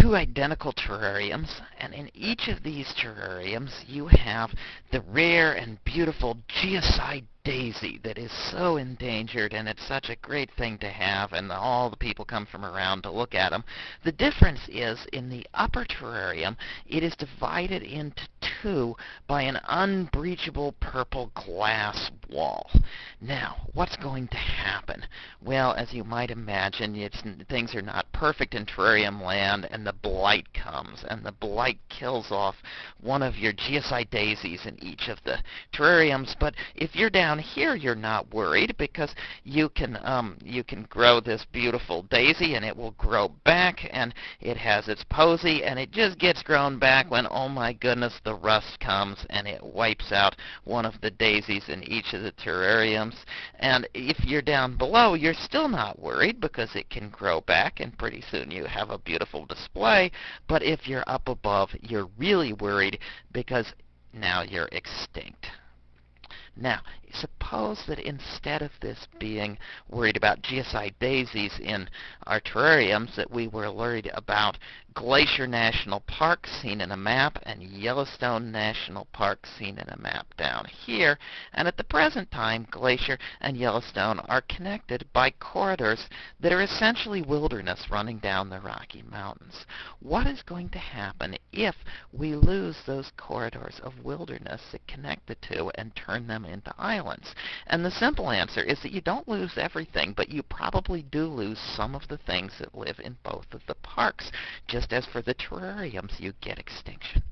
two identical terrariums, and in each of these terrariums you have the rare and beautiful geocide daisy that is so endangered and it's such a great thing to have and all the people come from around to look at them. The difference is in the upper terrarium it is divided into two by an unbreachable purple glass wall. Now, what's going to happen? Well, as you might imagine, things are not perfect in terrarium land and the blight comes and the blight kills off one of your geocide daisies in each of the terrariums. But if you're down here, you're not worried because you can um, you can grow this beautiful daisy and it will grow back and it has its posy and it just gets grown back when oh my goodness the rust comes and it wipes out one of the daisies in each of the terrariums. And if you're down below, you're still not worried because it can grow back and pretty soon you have a beautiful display. But if you're up above, you're really worried because now you're extinct. Now, suppose that instead of this being worried about GSI daisies in our terrariums, that we were worried about Glacier National Park seen in a map and Yellowstone National Park seen in a map down here. And at the present time, Glacier and Yellowstone are connected by corridors that are essentially wilderness running down the Rocky Mountains. What is going to happen if we lose those corridors of wilderness that connect the two and turn them into islands? And the simple answer is that you don't lose everything, but you probably do lose some of the things that live in both of the parks. Just as for the terrariums, you get extinction.